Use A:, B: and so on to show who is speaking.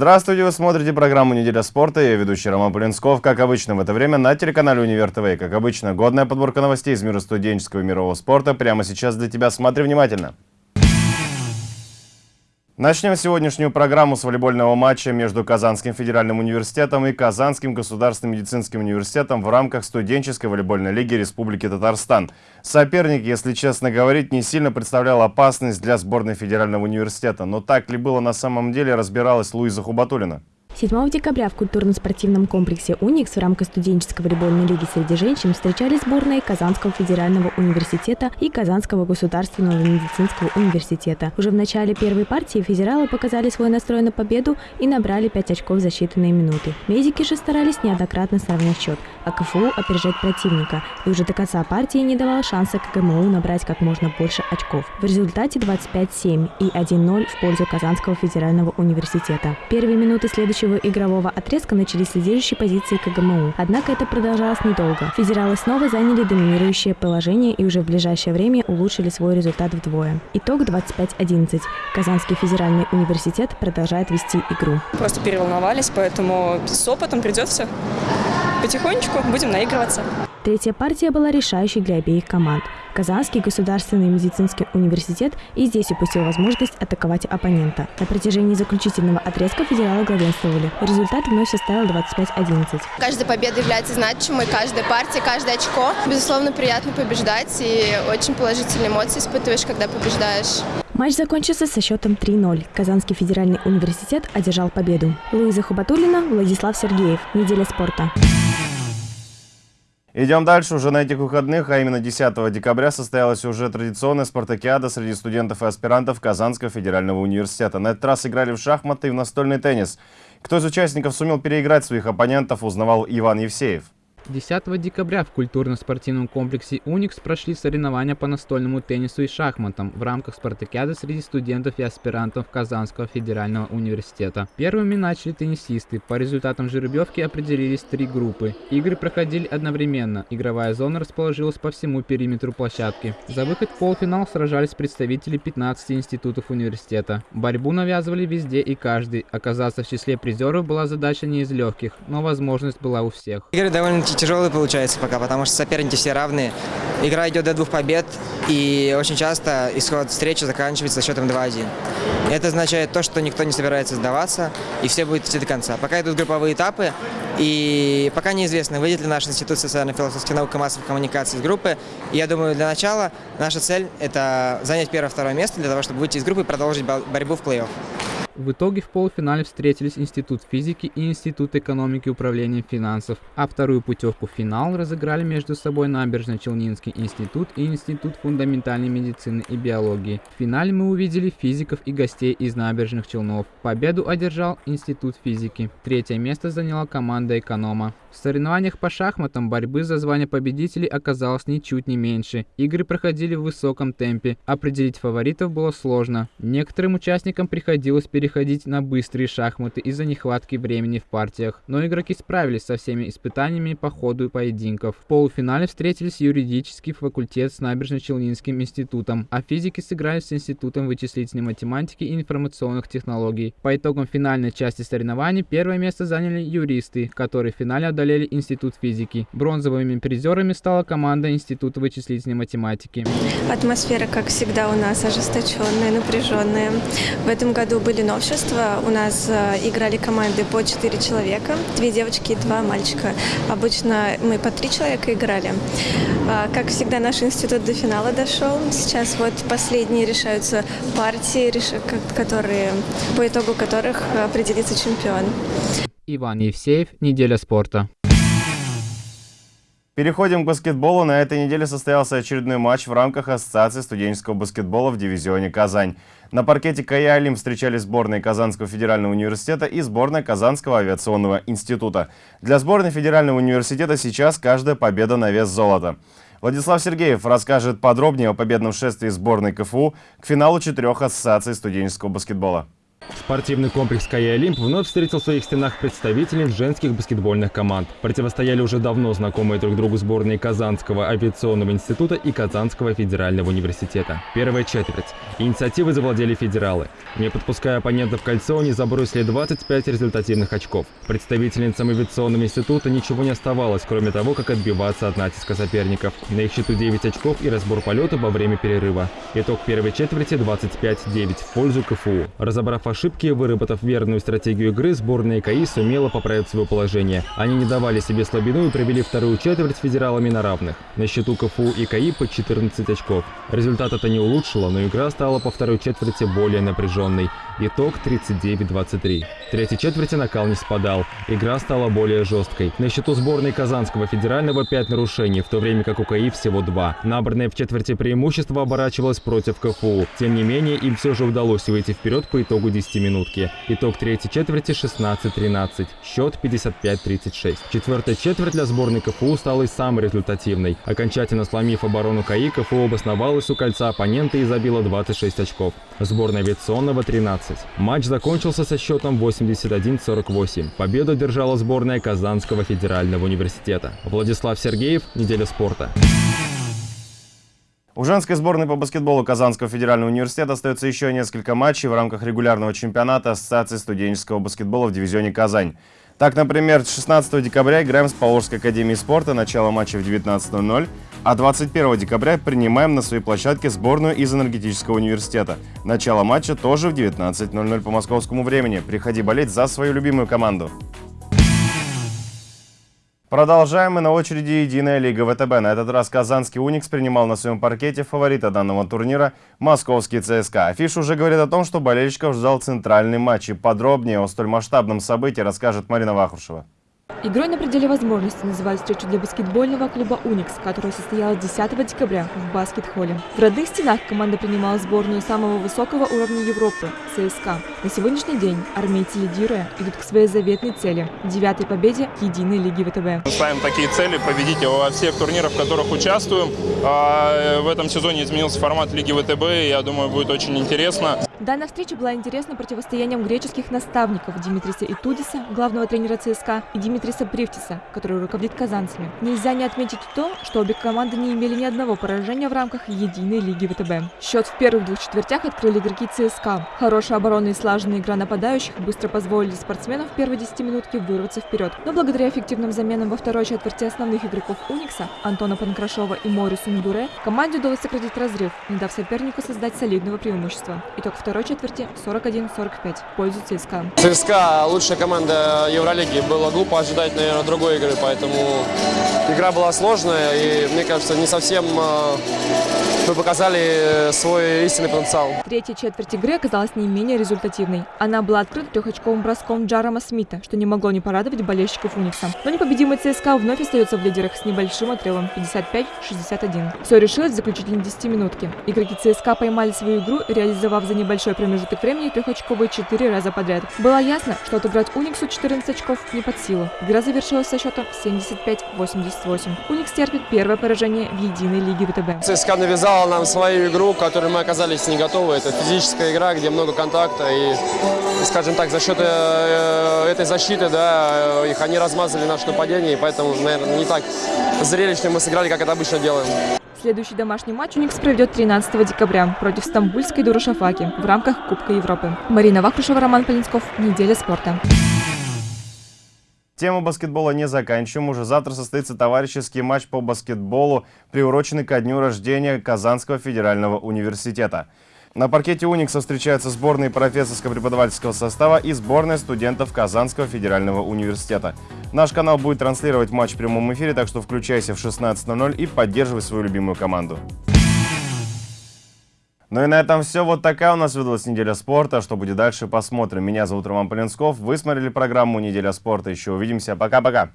A: Здравствуйте, вы смотрите программу «Неделя спорта». Я ведущий Роман Полинсков. Как обычно в это время на телеканале «Универ ТВ». Как обычно, годная подборка новостей из мира студенческого и мирового спорта. Прямо сейчас для тебя. Смотри внимательно. Начнем сегодняшнюю программу с волейбольного матча между Казанским федеральным университетом и Казанским государственным медицинским университетом в рамках студенческой волейбольной лиги Республики Татарстан. Соперник, если честно говорить, не сильно представлял опасность для сборной федерального университета. Но так ли было на самом деле, разбиралась Луиза Хубатулина.
B: 7 декабря в культурно-спортивном комплексе «Уникс» в рамках студенческой волейбольной лиги среди женщин встречались сборные Казанского федерального университета и Казанского государственного медицинского университета. Уже в начале первой партии федералы показали свой настрой на победу и набрали 5 очков за считанные минуты. Медики же старались неоднократно сравнять счет, а КФУ опережать противника. И уже до конца партии не давал шанса КГМУ набрать как можно больше очков. В результате 25-7 и 1-0 в пользу Казанского федерального университета. Первые минуты следующего следующего игрового отрезка начались с лидирующей позиции КГМУ. Однако это продолжалось недолго. Федералы снова заняли доминирующее положение и уже в ближайшее время улучшили свой результат вдвое. Итог 25-11. Казанский федеральный университет продолжает вести игру.
C: Просто переволновались, поэтому с опытом придет. Потихонечку будем наигрываться.
B: Третья партия была решающей для обеих команд. Казанский государственный медицинский университет и здесь упустил возможность атаковать оппонента. На протяжении заключительного отрезка федералы главенствовали. Результат вновь составил 25-11.
D: Каждая победа является значимой, каждая партия, каждое очко. Безусловно, приятно побеждать и очень положительные эмоции испытываешь, когда побеждаешь.
B: Матч закончился со счетом 3-0. Казанский федеральный университет одержал победу. Луиза Хубатулина, Владислав Сергеев. Неделя спорта.
A: Идем дальше. Уже на этих выходных, а именно 10 декабря, состоялась уже традиционная спартакиада среди студентов и аспирантов Казанского федерального университета. На этот раз играли в шахматы и в настольный теннис. Кто из участников сумел переиграть своих оппонентов, узнавал Иван Евсеев.
E: 10 декабря в культурно-спортивном комплексе «Уникс» прошли соревнования по настольному теннису и шахматам в рамках спартакиады среди студентов и аспирантов Казанского федерального университета. Первыми начали теннисисты. По результатам жеребьевки определились три группы. Игры проходили одновременно. Игровая зона расположилась по всему периметру площадки. За выход в полуфинал сражались представители 15 институтов университета. Борьбу навязывали везде и каждый. Оказаться в числе призеров была задача не из легких, но возможность была у всех.
F: Игры довольно тяжелый получается пока, потому что соперники все равные. Игра идет до двух побед, и очень часто исход встречи заканчивается счетом 2-1. Это означает то, что никто не собирается сдаваться, и все будет идти до конца. Пока идут групповые этапы, и пока неизвестно, выйдет ли наш Институт социально-философских наук и массовых коммуникаций из группы. Я думаю, для начала наша цель – это занять первое-второе место для того, чтобы выйти из группы и продолжить борьбу в плей-офф.
E: В итоге в полуфинале встретились Институт физики и Институт экономики и управления финансов, а вторую путевку в финал разыграли между собой Набережно-Челнинский институт и Институт фундаментальной медицины и биологии. В финале мы увидели физиков и гостей из Набережных Челнов. Победу одержал Институт физики. Третье место заняла команда эконома. В соревнованиях по шахматам борьбы за звание победителей оказалось ничуть не меньше. Игры проходили в высоком темпе. Определить фаворитов было сложно. Некоторым участникам приходилось переходить на быстрые шахматы из-за нехватки времени в партиях. Но игроки справились со всеми испытаниями по ходу поединков. В полуфинале встретились юридический факультет с Набережно-Челнинским институтом, а физики сыграли с Институтом вычислительной математики и информационных технологий. По итогам финальной части соревнований первое место заняли юристы, которые в финале одолели Институт физики. Бронзовыми призерами стала команда Института вычислительной математики.
G: Атмосфера, как всегда, у нас ожесточенная, напряженная. В этом году были новшества. У нас э, играли команды по 4 человека, две девочки и два мальчика. Обычно мы по 3 человека играли. А, как всегда, наш институт до финала дошел. Сейчас вот последние решаются партии, которые, по итогу которых определится чемпион.
E: Иван Евсеев, «Неделя спорта».
A: Переходим к баскетболу. На этой неделе состоялся очередной матч в рамках Ассоциации студенческого баскетбола в дивизионе «Казань». На паркете КАИ «Алим» встречались сборные Казанского федерального университета и сборная Казанского авиационного института. Для сборной федерального университета сейчас каждая победа на вес золота. Владислав Сергеев расскажет подробнее о победном шествии сборной КФУ к финалу четырех ассоциаций студенческого баскетбола.
H: Спортивный комплекс «Кая Олимп» вновь встретил в своих стенах представителей женских баскетбольных команд. Противостояли уже давно знакомые друг другу сборные Казанского авиационного института и Казанского федерального университета. Первая четверть. Инициативой завладели федералы. Не подпуская оппонентов в кольцо, они забросили 25 результативных очков. Представительницам авиационного института ничего не оставалось, кроме того, как отбиваться от натиска соперников. На их счету 9 очков и разбор полета во время перерыва. Итог первой четверти 25-9 в пользу КФУ. Разобрав ошибки, выработав верную стратегию игры, сборная КАИ сумела поправить свое положение. Они не давали себе слабину и провели вторую четверть с федералами на равных. На счету КФУ и КАИ по 14 очков. Результат это не улучшило, но игра стала по второй четверти более напряженной. Итог 39-23. В третьей четверти накал не спадал. Игра стала более жесткой. На счету сборной Казанского федерального 5 нарушений, в то время как у КАИ всего 2. Набранное в четверти преимущество оборачивалось против КФУ. Тем не менее, им все же удалось выйти вперед по итогу 10 минутки. Итог третьей четверти 16-13. Счет 55-36. Четвертая четверть для сборной КФУ стала и самой результативной. Окончательно сломив оборону КАИ, КФУ обосновалась у кольца оппонента и забила 26 очков. Сборная авиационного 13. Матч закончился со счетом 81-48. Победу держала сборная Казанского федерального университета. Владислав Сергеев, «Неделя спорта».
A: У женской сборной по баскетболу Казанского федерального университета остается еще несколько матчей в рамках регулярного чемпионата Ассоциации студенческого баскетбола в дивизионе «Казань». Так, например, 16 декабря играем с Поволжской академией спорта, начало матча в 19.00, а 21 декабря принимаем на своей площадке сборную из энергетического университета. Начало матча тоже в 19.00 по московскому времени. Приходи болеть за свою любимую команду. Продолжаем мы на очереди Единая Лига ВТБ. На этот раз казанский «Уникс» принимал на своем паркете фаворита данного турнира – московский ЦСКА. Афиша уже говорит о том, что болельщиков ждал центральный матч. И подробнее о столь масштабном событии расскажет Марина Вахрушева.
I: Игрой на пределе возможностей называют встречу для баскетбольного клуба «Уникс», которая состоялась 10 декабря в баскет-холле. В родных стенах команда принимала сборную самого высокого уровня Европы – ЦСКА. На сегодняшний день армейцы, лидируя, идут к своей заветной цели – девятой победе Единой Лиги ВТБ.
J: Мы ставим такие цели – победить во всех турнирах, в которых участвуем. А в этом сезоне изменился формат Лиги ВТБ, и я думаю, будет очень интересно.
I: Данная встреча была интересна противостоянием греческих наставников Димитриса Итудиса, главного тренера ЦСКА, и Димитриса Привтиса, который руководит казанцами. Нельзя не отметить то, что обе команды не имели ни одного поражения в рамках единой лиги ВТБ. Счет в первых двух четвертях открыли игроки ЦСКА. Хорошая оборона и слаженная игра нападающих быстро позволили спортсменам в первой десятиминутке вырваться вперед. Но благодаря эффективным заменам во второй четверти основных игроков Уникса, Антона Панкрашова и Морису Мдуре, команде удалось сократить разрыв, не дав сопернику создать солидного преимущества. Итог второй второй четверти 41-45 в пользу ЦСКА.
K: ЦСКА лучшая команда Евролиги. Было глупо ожидать, наверное, другой игры, поэтому игра была сложная и, мне кажется, не совсем а, мы показали свой истинный потенциал.
I: Третья четверть игры оказалась не менее результативной. Она была открыта трехочковым броском Джарома Смита, что не могло не порадовать болельщиков Уникса. Но непобедимый ЦСКА вновь остается в лидерах с небольшим отрывом 55-61. Все решилось в заключительной 10 минутке. Игроки ЦСКА поймали свою игру, реализовав за небольшой промежуток времени трехочковые четыре раза подряд. Было ясно, что отыграть Униксу 14 очков не под силу. Игра завершилась со счетом 75-88. Уникс терпит первое поражение в единой лиге ВТБ.
K: ЦСКА навязал показала нам свою игру, к которой мы оказались не готовы. Это физическая игра, где много контакта. И, скажем так, за счет э, этой защиты, да, их они размазали наше нападение. И поэтому, наверное, не так зрелищно мы сыграли, как это обычно делаем.
I: Следующий домашний матч Уникс проведет 13 декабря против стамбульской Дурашафаки в рамках Кубка Европы. Марина Вахрушева, Роман Полинсков. Неделя спорта.
A: Тему баскетбола не заканчиваем. Уже завтра состоится товарищеский матч по баскетболу, приуроченный ко дню рождения Казанского федерального университета. На паркете «Уникса» встречаются сборные профессорско-преподавательского состава и сборная студентов Казанского федерального университета. Наш канал будет транслировать матч в прямом эфире, так что включайся в 16.00 и поддерживай свою любимую команду. Ну и на этом все. Вот такая у нас выдалась неделя спорта. Что будет дальше, посмотрим. Меня зовут Роман Полинсков. Вы смотрели программу «Неделя спорта». Еще увидимся. Пока-пока.